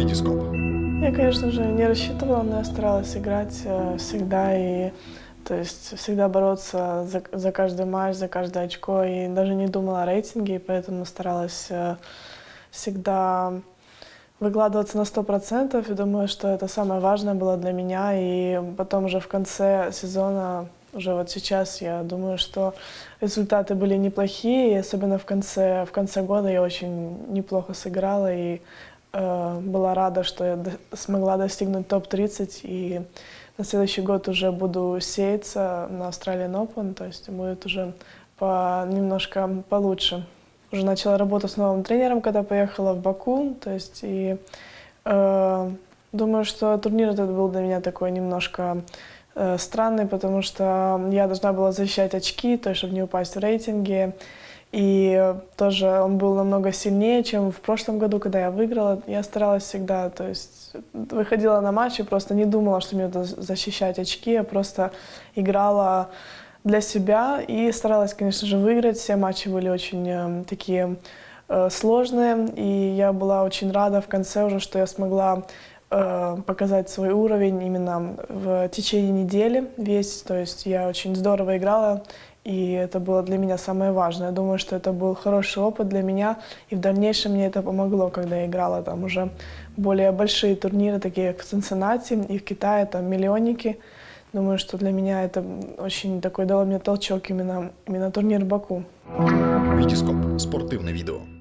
Витископ. Я, конечно же, не рассчитывала, но я старалась играть э, всегда и то есть всегда бороться за, за каждый матч, за каждое очко и даже не думала о рейтинге, и поэтому старалась э, всегда выкладываться на сто процентов и думаю, что это самое важное было для меня. И потом уже в конце сезона, уже вот сейчас, я думаю, что результаты были неплохие, и особенно в конце, в конце года я очень неплохо сыграла и была рада, что я смогла достигнуть топ-30 и на следующий год уже буду сеяться на Australian Open, то есть будет уже по, немножко получше. Уже начала работу с новым тренером, когда поехала в Баку, то есть и э, думаю, что турнир этот был для меня такой немножко э, странный, потому что я должна была защищать очки, то есть чтобы не упасть в рейтинге, и тоже он был намного сильнее, чем в прошлом году, когда я выиграла. Я старалась всегда, то есть выходила на матч и просто не думала, что мне надо защищать очки, я просто играла для себя и старалась, конечно же, выиграть. Все матчи были очень э, такие э, сложные, и я была очень рада в конце уже, что я смогла э, показать свой уровень именно в течение недели весь. То есть я очень здорово играла, и это было для меня самое важное. Я думаю, что это был хороший опыт для меня, и в дальнейшем мне это помогло, когда я играла там уже более большие турниры, такие как в Цинциннати и в Китае, там миллионники. Думаю, что для меня это очень такой дало мне толчок именно, именно турнир Баку. Витископ. Спортивне відео.